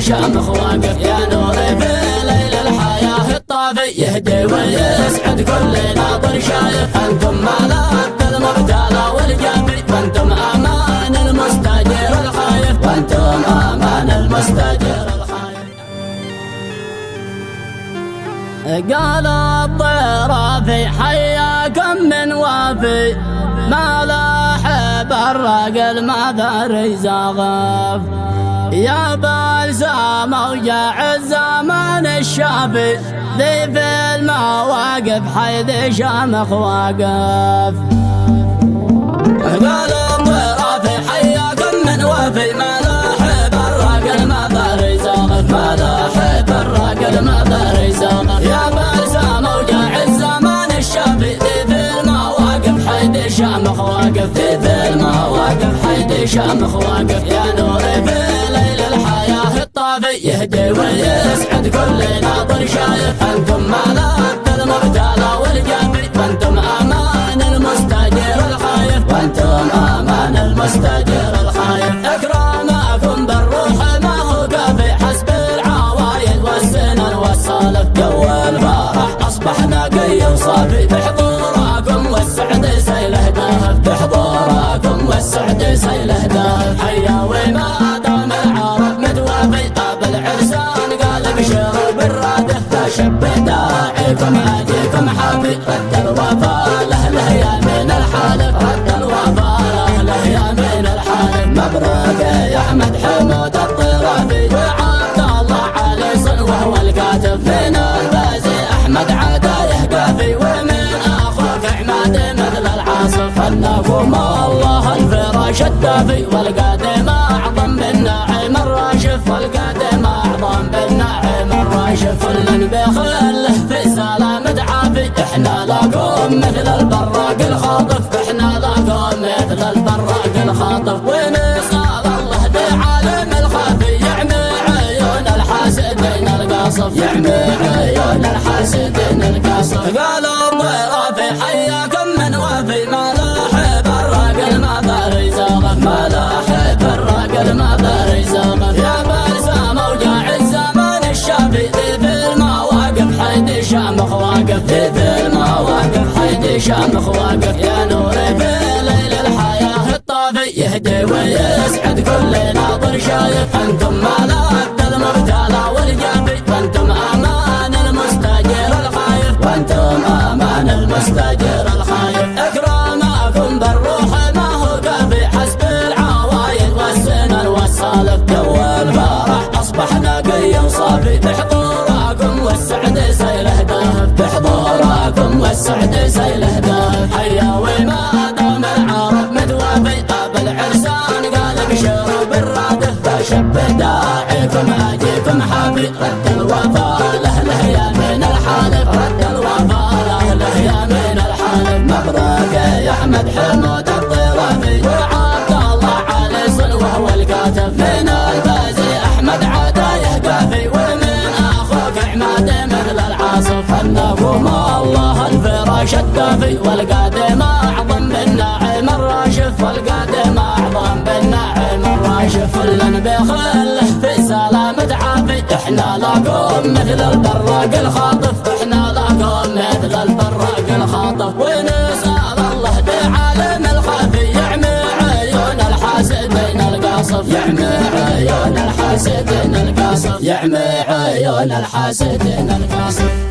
شامخ واقف يا نوري في ليل الحياة. الطافي يهدي ويسعد كل ناظر شايف أنتم ملاذ المبتلى والجافي وأنتم أمان المستجير الخايف. وأنتم أمان الخايف. قال الطير في حياكم من وافي. ما لاحب الرجل ما ذري زغف يا بلسام وجاع الزمان الشافي ذي في المواقف حيث شامخ واقف. قال الطير في حياكم من وافي ما لاحب الرجل ما ذري زغف ما لاحب الرجل ما ذري زغف يا بلسام وجاع الزمان الشافي ذي في المواقف حيث شامخ واقف. ذي في المواقف حيث شامخ واقف. يا نوري يهدي ويسعد كل ناظر شايف أنتم ملاذ المبتلى والجافي وأنتم أمان المستجير الخايف. وأنتم أمان المستجير الخايف. اكرامكم بالروح ما هو كافي. حسب العوايد والسنن والسالف جو الفرح اصبح نقي وصافي بحضوركم داعيكم اجيكم حافي رد الوفا لاهله يا من الحالف رد الوفا لاهله يا من الحالف مبروك يا أحمد حمود الطرافي. وعبد الله علي صن وهو الكاتب من البازي أحمد عدايه قافي ومن أخوك عماد مثل العاصف. انكم الله الفراش الدافي. والقادم إحنا لكم مثل البراق الخاطف. إحنا لكم مثل البراق الخاطف. ونسال الله بعالم الخافي يعمي عيون الحاسدين القاصف يعمي عيون الحاسدين القاصف واقف يا نوري في ليل الحياة الطافي يهدي ويسعد كل ناظر شايف أنتم ملاذ حافي رد الوفا لاهله يا من الحالف رد الوفا لاهله يا من الحالف مبروك يا احمد حمود الطرافي وعبد الله علي صن وهو من البازي احمد عدايه قافي ومن أخوك عماد مثل العاصف انكم الله الفراش الدافي والقادم اعظم بالنعيم الراشف والقادم اعظم بالنعيم الراشف سلامة عافي إحنا لكم مثل البراق الخاطف. إحنا لكم مثل البراق الخاطف. ونسأل الله بعالم الخافي يعمي عيون الحاسدين القاصف يعمي عيون الحاسدين القاصف يعمي عيون الحاسدين القاصف